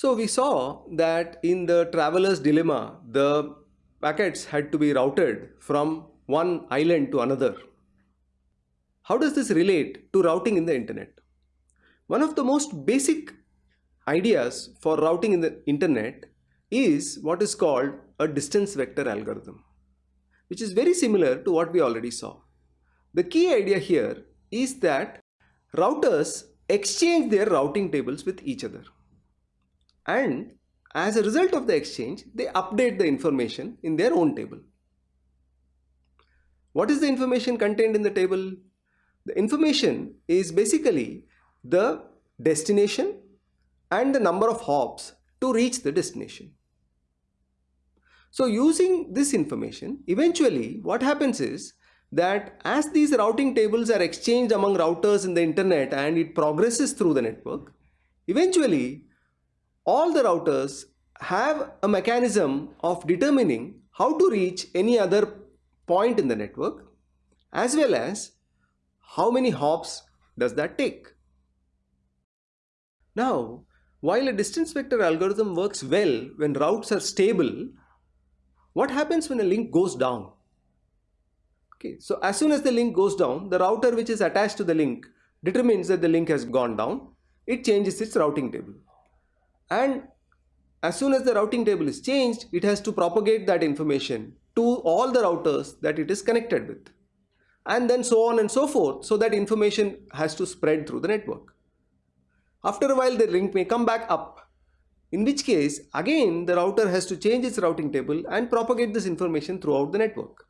So we saw that in the traveler's dilemma, the packets had to be routed from one island to another. How does this relate to routing in the internet? One of the most basic ideas for routing in the internet is what is called a distance vector algorithm, which is very similar to what we already saw. The key idea here is that routers exchange their routing tables with each other. And as a result of the exchange, they update the information in their own table. What is the information contained in the table? The information is basically the destination and the number of hops to reach the destination. So using this information, eventually what happens is that as these routing tables are exchanged among routers in the internet and it progresses through the network, eventually all the routers have a mechanism of determining how to reach any other point in the network as well as how many hops does that take. Now, while a distance vector algorithm works well when routes are stable, what happens when a link goes down? Okay, so as soon as the link goes down, the router which is attached to the link determines that the link has gone down. It changes its routing table. And as soon as the routing table is changed, it has to propagate that information to all the routers that it is connected with. And then so on and so forth, so that information has to spread through the network. After a while, the link may come back up, in which case, again, the router has to change its routing table and propagate this information throughout the network.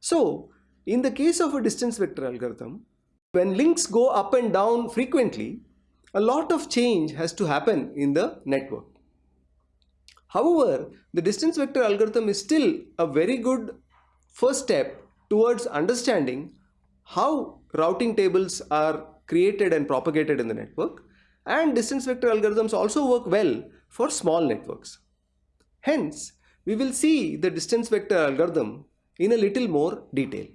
So in the case of a distance vector algorithm, when links go up and down frequently, a lot of change has to happen in the network. However, the distance vector algorithm is still a very good first step towards understanding how routing tables are created and propagated in the network and distance vector algorithms also work well for small networks. Hence, we will see the distance vector algorithm in a little more detail.